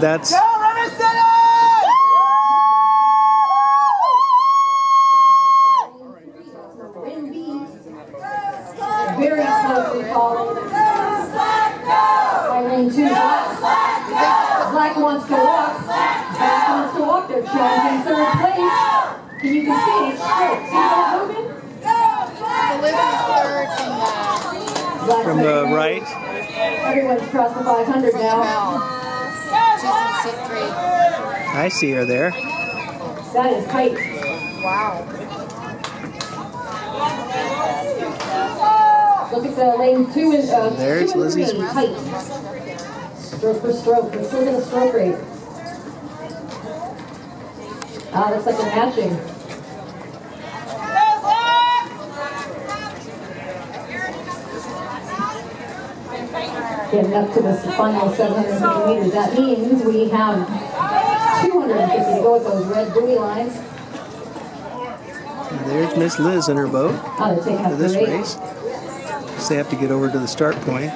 That's Very closely followed. By lane two, Black. Black wants to walk. Black wants to walk. They're challenging third place. And you can see it's straight. See that moving? From the from the right. Everyone's crossed the 500 now. Bell. She's in seat three. I see her there. That is tight. Wow. Look at the lane two and uh, There's two and Lizzie's three, tight. Stroke for stroke. Let's look at the stroke rate. Ah, looks like they're matching. Getting up to the final 750 meters. That means we have 250 to go with those red buoy lines. And there's Miss Liz in her boat Oh, for this the race. So they have to get over to the start point.